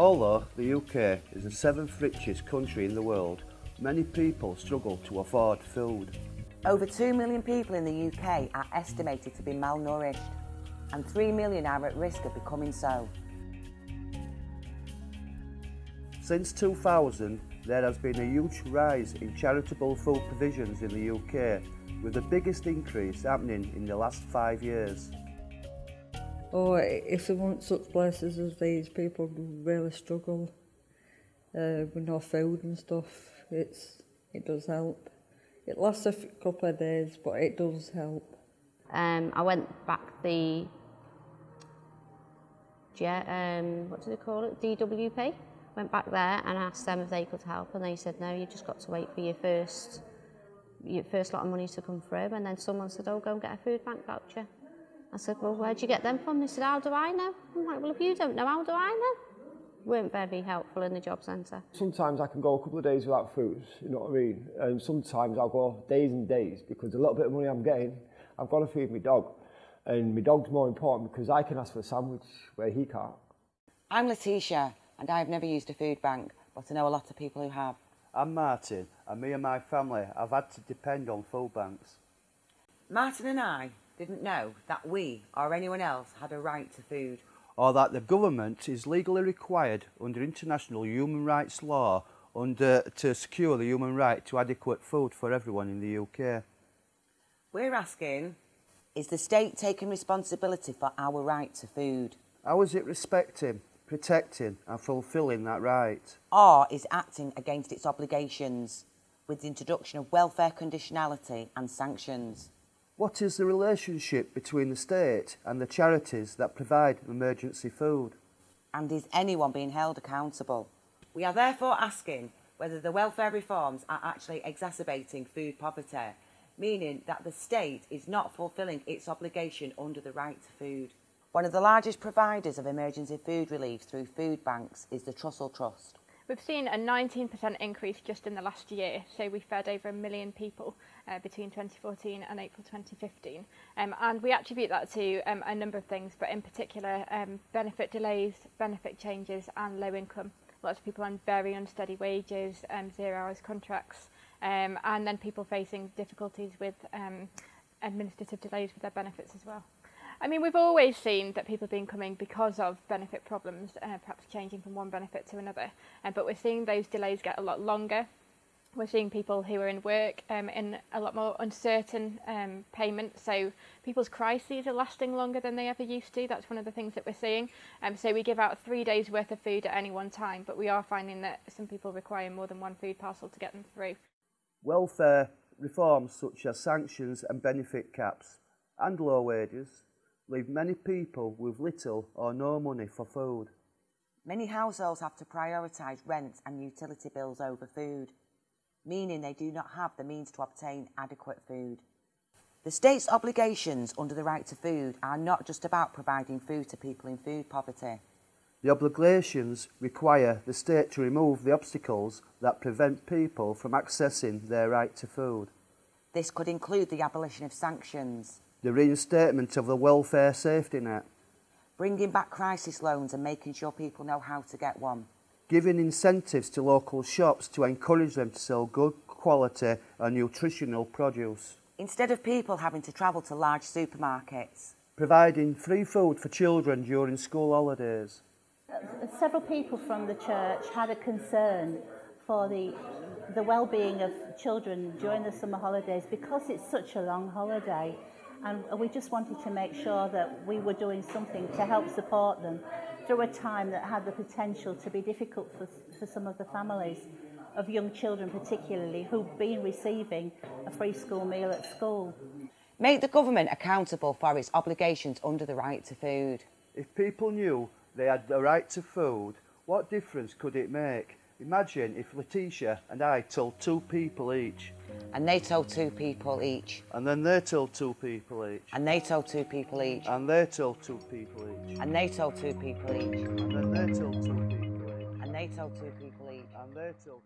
Although the UK is the seventh richest country in the world, many people struggle to afford food. Over 2 million people in the UK are estimated to be malnourished and 3 million are at risk of becoming so. Since 2000, there has been a huge rise in charitable food provisions in the UK, with the biggest increase happening in the last five years. Oh, if there weren't such places as these, people really struggle uh, with no food and stuff. It's, it does help. It lasts a couple of days, but it does help. Um, I went back the, um, what do they call it, DWP. Went back there and asked them if they could help, and they said no, you've just got to wait for your first, your first lot of money to come through. And then someone said, oh, go and get a food bank voucher. I said, well, where'd you get them from? They said, how do I know? I'm like, well, if you don't know, how do I know? Weren't very helpful in the job centre. Sometimes I can go a couple of days without food, you know what I mean? And sometimes I'll go days and days because a little bit of money I'm getting, I've got to feed my dog. And my dog's more important because I can ask for a sandwich where he can't. I'm Letitia and I've never used a food bank, but I know a lot of people who have. I'm Martin, and me and my family have had to depend on food banks. Martin and I didn't know that we or anyone else had a right to food. Or that the government is legally required under international human rights law under, to secure the human right to adequate food for everyone in the UK. We're asking, is the state taking responsibility for our right to food? How is it respecting, protecting and fulfilling that right? Or is acting against its obligations with the introduction of welfare conditionality and sanctions? What is the relationship between the state and the charities that provide emergency food? And is anyone being held accountable? We are therefore asking whether the welfare reforms are actually exacerbating food poverty, meaning that the state is not fulfilling its obligation under the right to food. One of the largest providers of emergency food relief through food banks is the Trussell Trust. We've seen a 19% increase just in the last year, so we fed over a million people uh, between 2014 and April 2015. Um, and we attribute that to um, a number of things, but in particular, um, benefit delays, benefit changes, and low income. Lots of people on very unsteady wages, um, zero hours contracts, um, and then people facing difficulties with um, administrative delays with their benefits as well. I mean, we've always seen that people have been coming because of benefit problems, uh, perhaps changing from one benefit to another. Uh, but we're seeing those delays get a lot longer. We're seeing people who are in work um, in a lot more uncertain um, payment. So people's crises are lasting longer than they ever used to. That's one of the things that we're seeing. Um, so we give out three days worth of food at any one time, but we are finding that some people require more than one food parcel to get them through. Welfare reforms such as sanctions and benefit caps and low wages leave many people with little or no money for food. Many households have to prioritise rent and utility bills over food, meaning they do not have the means to obtain adequate food. The state's obligations under the right to food are not just about providing food to people in food poverty. The obligations require the state to remove the obstacles that prevent people from accessing their right to food. This could include the abolition of sanctions, the reinstatement of the welfare safety net, bringing back crisis loans and making sure people know how to get one, giving incentives to local shops to encourage them to sell good quality and nutritional produce. Instead of people having to travel to large supermarkets. Providing free food for children during school holidays. Several people from the church had a concern for the, the well-being of children during the summer holidays because it's such a long holiday and we just wanted to make sure that we were doing something to help support them through a time that had the potential to be difficult for, for some of the families of young children particularly who've been receiving a free school meal at school. Make the government accountable for its obligations under the right to food. If people knew they had the right to food, what difference could it make? Imagine if Letitia and I told two people each. And they told two people each. And then they told two people each. And they told two people each. And they told two people each. And they told two people each. And then they told two people each. And they told two people each. And they told